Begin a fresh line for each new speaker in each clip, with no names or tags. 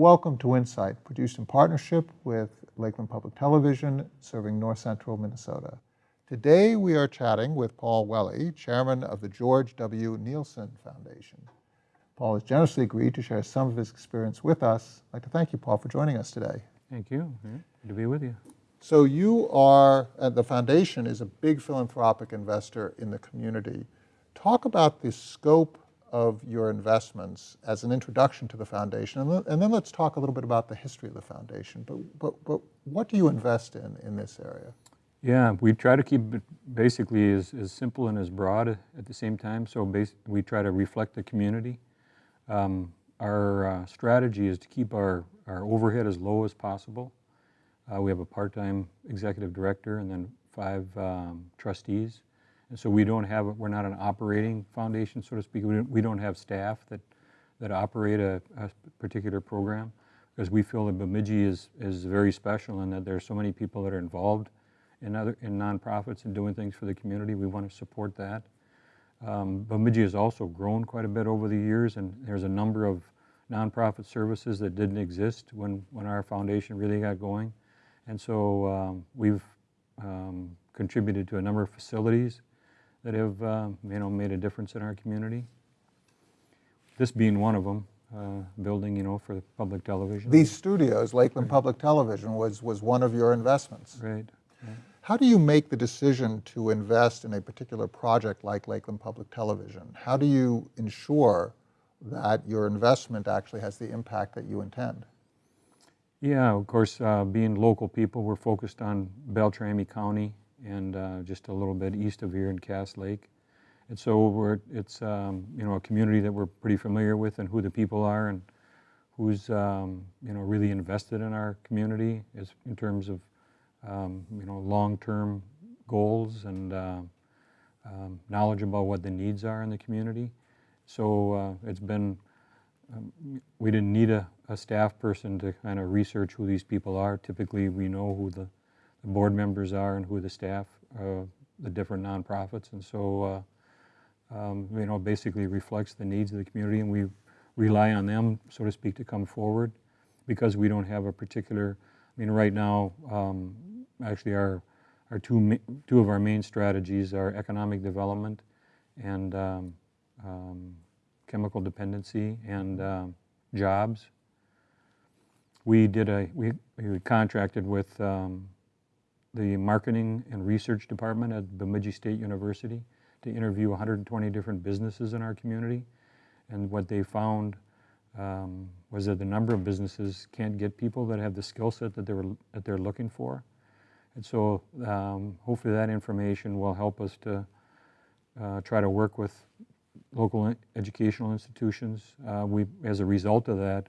Welcome to Insight, produced in partnership with Lakeland Public Television, serving north central Minnesota. Today we are chatting with Paul Welle, chairman of the George W. Neilson Foundation. Paul has generously agreed to share some of his experience with us. I'd like to thank you, Paul, for joining us today.
Thank you. Good to be with you.
So you are, uh, the foundation is a big philanthropic investor in the community. Talk about the scope of your investments as an introduction to the foundation, and, and then let's talk a little bit about the history of the foundation. But, but, but what do you invest in in this area?
Yeah, we try to keep it basically as, as simple and as broad at the same time. So we try to reflect the community. Um, our uh, strategy is to keep our, our overhead as low as possible. Uh, we have a part-time executive director and then five um, trustees. And so we don't have, we're not an operating foundation, so to speak. We don't, have staff that, that operate a, a particular program because we feel that Bemidji is, is very special and that there are so many people that are involved in other in nonprofits and doing things for the community. We want to support that. Um, Bemidji has also grown quite a bit over the years and there's a number of nonprofit services that didn't exist when, when our foundation really got going. And so um, we've um, contributed to a number of facilities that have uh, you know made a difference in our community. This being one of them, uh, building you know for public television.
These studios, Lakeland right. Public Television, was was one of your investments.
Right. right.
How do you make the decision to invest in a particular project like Lakeland Public Television? How do you ensure that your investment actually has the impact that you intend?
Yeah, of course, uh, being local people, we're focused on Beltrami County and uh, just a little bit east of here in Cass Lake. And so we're, it's um, you know a community that we're pretty familiar with and who the people are and who's um, you know really invested in our community is in terms of um, you know long-term goals and uh, um, knowledge about what the needs are in the community. So uh, it's been um, we didn't need a, a staff person to kind of research who these people are. Typically, we know who the the board members are and who the staff, uh, the different nonprofits. And so, uh, um, you know, basically reflects the needs of the community and we rely on them, so to speak, to come forward because we don't have a particular, I mean, right now, um, actually our, our two, two of our main strategies are economic development and um, um, chemical dependency and um, jobs. We did a, we, we contracted with um, the marketing and research department at Bemidji State University to interview 120 different businesses in our community. And what they found um, was that the number of businesses can't get people that have the skill set that, they were, that they're looking for. And so um, hopefully that information will help us to uh, try to work with local educational institutions. Uh, we, as a result of that,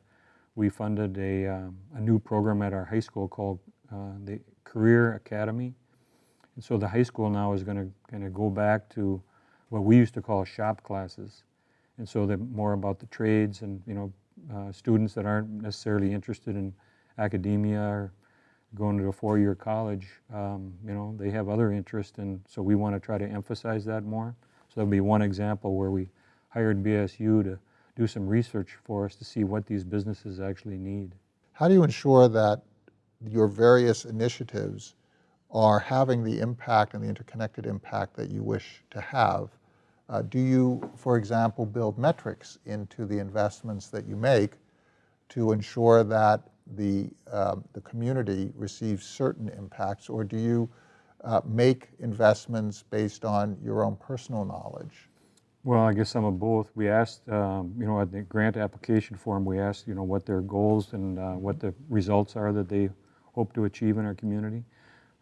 we funded a, um, a new program at our high school called uh, the Career Academy. And so the high school now is going to kind of go back to what we used to call shop classes. And so they're more about the trades and, you know, uh, students that aren't necessarily interested in academia or going to a four-year college, um, you know, they have other interests. And so we want to try to emphasize that more. So that'll be one example where we hired BSU to do some research for us to see what these businesses actually need.
How do you ensure that your various initiatives are having the impact and the interconnected impact that you wish to have. Uh, do you, for example, build metrics into the investments that you make to ensure that the, um, the community receives certain impacts, or do you uh, make investments based on your own personal knowledge?
Well, I guess some of both. We asked, um, you know, at the grant application form, we asked, you know, what their goals and uh, what the results are that they hope to achieve in our community.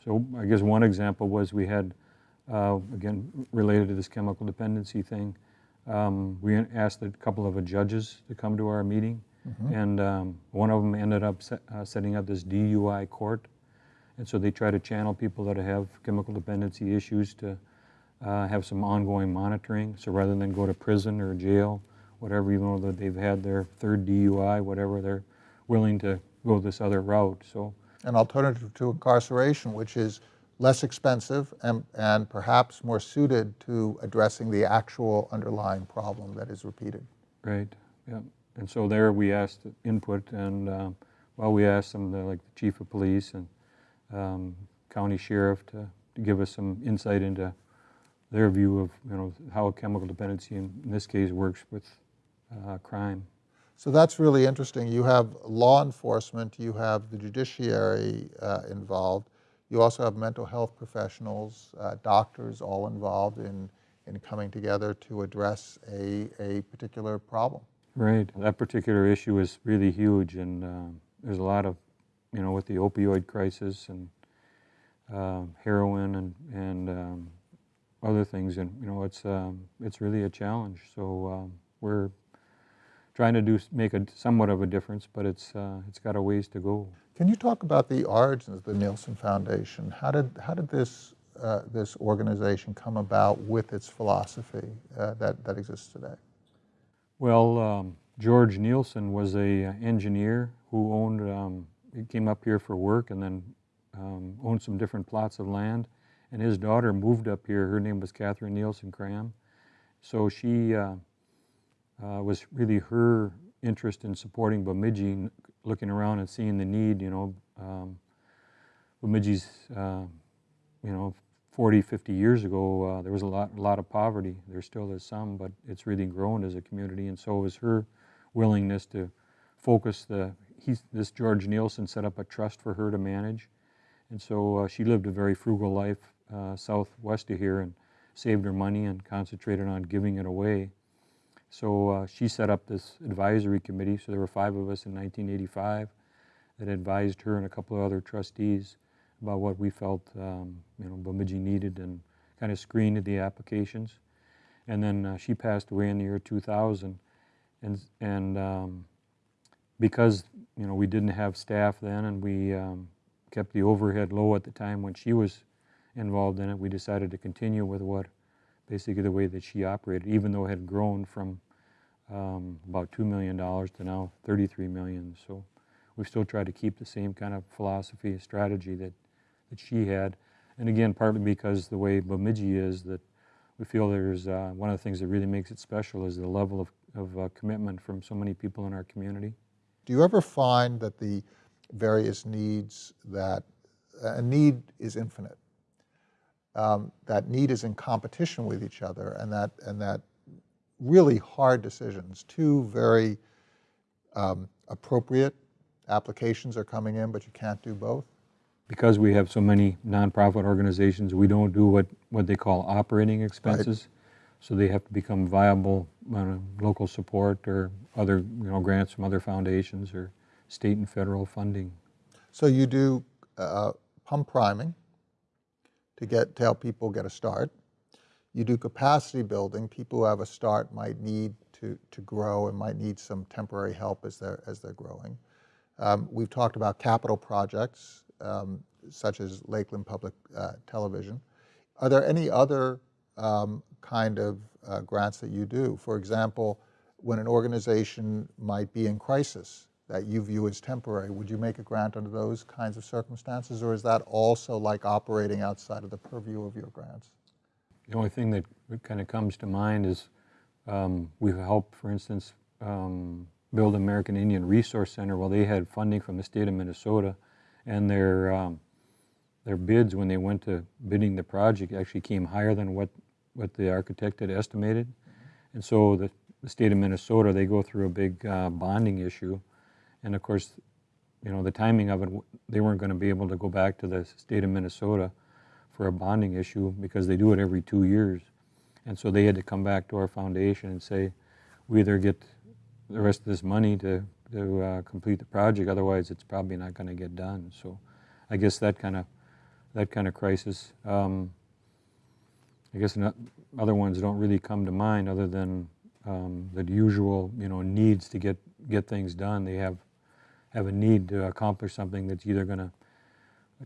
So I guess one example was we had, uh, again, related to this chemical dependency thing, um, we asked a couple of judges to come to our meeting, mm -hmm. and um, one of them ended up set, uh, setting up this DUI court. And so they try to channel people that have chemical dependency issues to uh, have some ongoing monitoring. So rather than go to prison or jail, whatever, even though they've had their third DUI, whatever, they're willing to go this other route. So
an alternative to incarceration, which is less expensive and, and perhaps more suited to addressing the actual underlying problem that is repeated.
Right, yeah. and so there we asked input, and um, well, we asked them, the, like the chief of police and um, county sheriff, to, to give us some insight into their view of you know how chemical dependency in, in this case works with uh, crime.
So that's really interesting. You have law enforcement, you have the judiciary uh, involved, you also have mental health professionals, uh, doctors all involved in, in coming together to address a, a particular problem.
Right. That particular issue is really huge, and um there's a lot of, you know, with the opioid crisis and um heroin and and um, other things, and you know, it's um, it's really a challenge. So um, we're trying to do make a somewhat of a difference, but it's uh, it's got a ways to go.
Can you talk about the origins of the Neilson Foundation? How did, how did this, uh, this organization come about with its philosophy uh, that, that exists today?
Well, um, George Neilson was a uh, engineer who owned, um, he came up here for work and then um, owned some different plots of land. And his daughter moved up here. Her name was Catherine Neilson Cram. So she uh, was really her interest in supporting Bemidji, looking around and seeing the need, you know. Um, Bemidji's, uh, you know, 40, 50 years ago, uh, there was a lot, a lot of poverty. There still is some, but it's really grown as a community. And so was her willingness to focus the, this George Neilson set up a trust for her to manage. And so uh, she lived a very frugal life uh, southwest of here and saved her money and concentrated on giving it away. So uh, she set up this advisory committee. So there were five of us in 1985 that advised her and a couple of other trustees about what we felt um, you know Bemidji needed and kind of screened the applications. And then uh, she passed away in the year 2000, and and um, because you know we didn't have staff then, and we um, kept the overhead low at the time when she was involved in it, we decided to continue with what basically the way that she operated, even though it had grown from um, about two million dollars to now 33 million. So we still try to keep the same kind of philosophy, strategy that that she had, and again, partly because the way Bemidji is, that we feel there's uh, one of the things that really makes it special is the level of, of uh, commitment from so many people in our community.
Do you ever find that the various needs that, a need is infinite, um, that need is in competition with each other, and that, and that really hard decisions, two very um, appropriate applications are coming in, but you can't do both?
Because we have so many nonprofit organizations, we don't do what, what they call operating expenses. So they have to become viable uh, local support or other, you know, grants from other foundations or state and federal funding.
So you do uh, pump priming to get to help people get a start. You do capacity building. People who have a start might need to, to grow and might need some temporary help as they're, as they're growing. Um, we've talked about capital projects um, such as Lakeland Public uh, Television. Are there any other um, kind of uh, grants that you do? For example, when an organization might be in crisis that you view as temporary, would you make a grant under those kinds of circumstances, or is that also like operating outside of the purview of your grants?
The only thing that kind of comes to mind is um, we've helped, for instance, um, build American Indian Resource Center. Well, they had funding from the state of Minnesota, and their um, their bids when they went to bidding the project actually came higher than what what the architect had estimated. And so the, the state of Minnesota they go through a big uh, bonding issue, and of course, you know the timing of it, they weren't going to be able to go back to the state of Minnesota for a bonding issue because they do it every two years. And so they had to come back to our foundation and say, we either get the rest of this money to, to uh, complete the project, otherwise it's probably not going to get done. So I guess that kind of that kind of crisis. Um, I guess not, other ones don't really come to mind other than um, the usual, you know, needs to get get things done. They have have a need to accomplish something that's either going to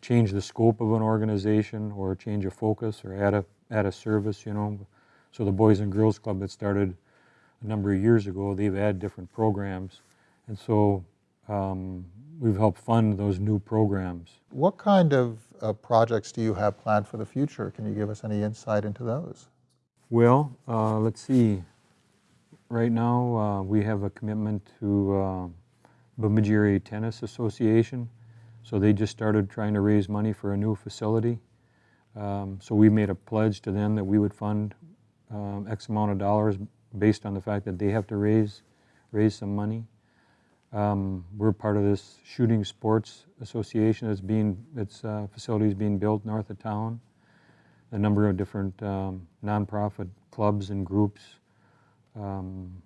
change the scope of an organization or change a focus or add a add a service, you know. So the Boys and Girls Club that started a number of years ago, they've had different programs, and so um, we've helped fund those new programs.
What kind of uh, projects do you have planned for the future? Can you give us any insight into those?
Well, uh, let's see. right now, uh, we have a commitment to uh, Bemidji Tennis Association. So they just started trying to raise money for a new facility. Um, So we made a pledge to them that we would fund um, X amount of dollars based on the fact that they have to raise, raise some money. Um, We're part of this Shooting Sports Association that's being, its uh, facility is being built north of town. A number of different um, nonprofit clubs and groups, um,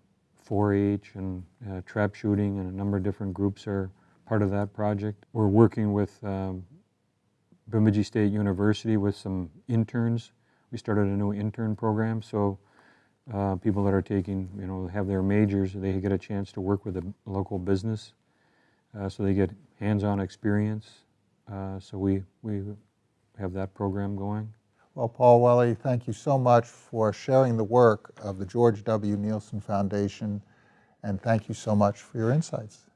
4-H and uh, trap shooting and a number of different groups are part of that project. We're working with um, Bemidji State University with some interns. We started a new intern program, so uh, people that are taking, you know, have their majors, they get a chance to work with a local business, uh, so they get hands-on experience. Uh, So we, we have that program going.
Well, Paul Welly, thank you so much for sharing the work of the George W. Neilson Foundation, and thank you so much for your insights.